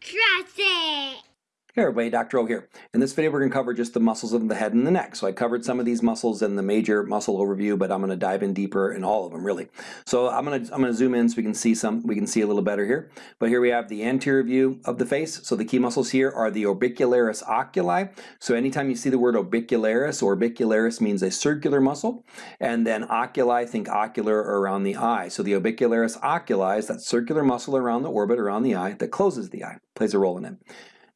Trust it. Hey everybody, Dr. O here. In this video we're going to cover just the muscles of the head and the neck. So I covered some of these muscles in the major muscle overview, but I'm going to dive in deeper in all of them really. So I'm going to I'm going to zoom in so we can see some we can see a little better here. But here we have the anterior view of the face. So the key muscles here are the orbicularis oculi. So anytime you see the word orbicularis, orbicularis means a circular muscle, and then oculi think ocular around the eye. So the orbicularis oculi is that circular muscle around the orbit around the eye that closes the eye, plays a role in it.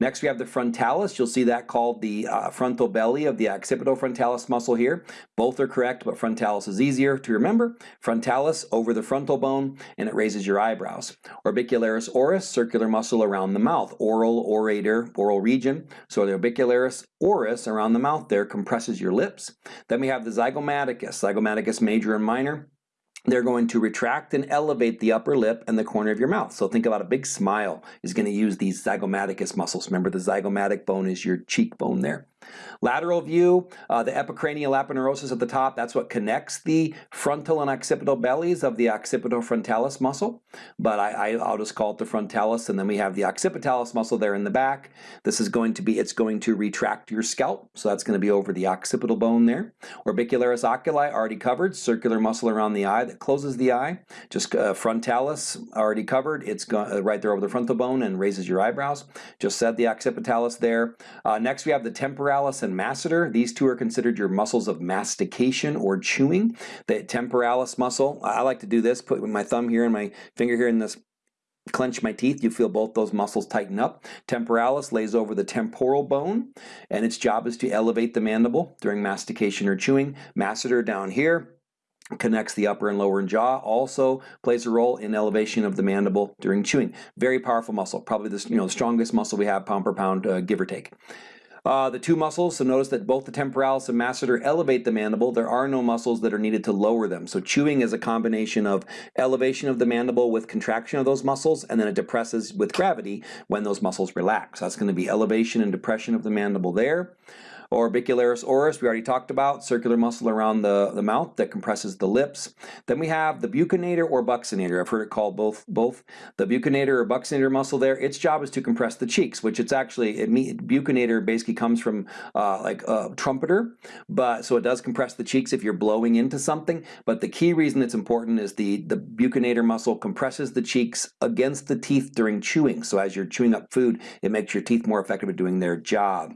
Next we have the frontalis. You'll see that called the uh, frontal belly of the occipitofrontalis muscle here. Both are correct, but frontalis is easier to remember. Frontalis over the frontal bone, and it raises your eyebrows. Orbicularis oris, circular muscle around the mouth. Oral, orator, oral region. So the orbicularis oris around the mouth there compresses your lips. Then we have the zygomaticus. Zygomaticus major and minor they're going to retract and elevate the upper lip and the corner of your mouth. So think about a big smile is going to use these zygomaticus muscles. Remember the zygomatic bone is your cheekbone there. Lateral view, uh, the epicranial aponeurosis at the top, that's what connects the frontal and occipital bellies of the occipitofrontalis muscle. But I, I, will just call it the frontalis, and then we have the occipitalis muscle there in the back. This is going to be, it's going to retract your scalp, so that's going to be over the occipital bone there. Orbicularis oculi, already covered, circular muscle around the eye that closes the eye. Just uh, frontalis, already covered, it's uh, right there over the frontal bone and raises your eyebrows. Just said the occipitalis there. Uh, next we have the temporalis and masseter. These two are considered your muscles of mastication or chewing. The temporalis muscle, I like to do this, put my thumb here and my finger here in this clench my teeth, you feel both those muscles tighten up. Temporalis lays over the temporal bone, and its job is to elevate the mandible during mastication or chewing. Masseter down here connects the upper and lower jaw, also plays a role in elevation of the mandible during chewing. Very powerful muscle, probably the, you know, the strongest muscle we have pound per pound, uh, give or take. Uh, the two muscles, so notice that both the temporalis and masseter elevate the mandible. There are no muscles that are needed to lower them. So chewing is a combination of elevation of the mandible with contraction of those muscles, and then it depresses with gravity when those muscles relax. That's going to be elevation and depression of the mandible there. Orbicularis oris, we already talked about, circular muscle around the, the mouth that compresses the lips. Then we have the buccinator or buccinator. I've heard it called both. both. The buccinator or buccinator muscle there, its job is to compress the cheeks, which it's actually, it, buccinator basically comes from uh, like a trumpeter, but so it does compress the cheeks if you're blowing into something. But the key reason it's important is the, the buccinator muscle compresses the cheeks against the teeth during chewing. So as you're chewing up food, it makes your teeth more effective at doing their job.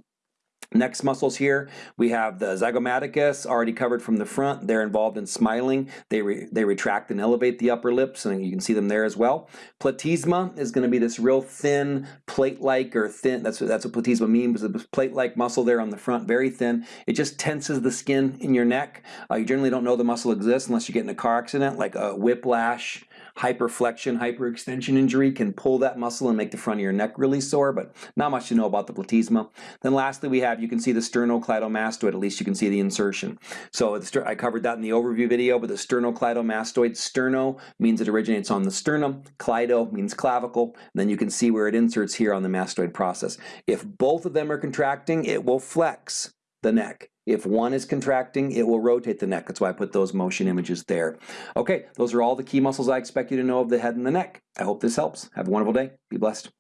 Next muscles here, we have the zygomaticus already covered from the front. They're involved in smiling. They, re, they retract and elevate the upper lips, and you can see them there as well. Platysma is going to be this real thin, plate-like or thin, that's what, that's what platysma means, it's a plate-like muscle there on the front, very thin. It just tenses the skin in your neck. Uh, you generally don't know the muscle exists unless you get in a car accident, like a whiplash, hyperflexion, hyperextension injury can pull that muscle and make the front of your neck really sore, but not much to know about the platysma. Then lastly, we have, you can see the sternocleidomastoid, at least you can see the insertion. So I covered that in the overview video, but the sternocleidomastoid, sterno means it originates on the sternum, cleido means clavicle, then you can see where it inserts here on the mastoid process. If both of them are contracting, it will flex the neck. If one is contracting, it will rotate the neck. That's why I put those motion images there. Okay, those are all the key muscles I expect you to know of the head and the neck. I hope this helps. Have a wonderful day. Be blessed.